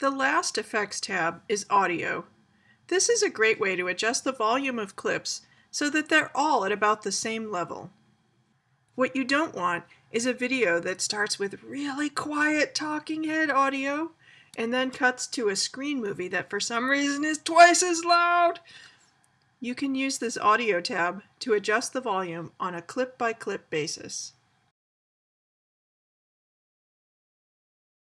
The last Effects tab is Audio. This is a great way to adjust the volume of clips so that they're all at about the same level. What you don't want is a video that starts with really quiet talking head audio and then cuts to a screen movie that for some reason is twice as loud. You can use this audio tab to adjust the volume on a clip-by-clip -clip basis.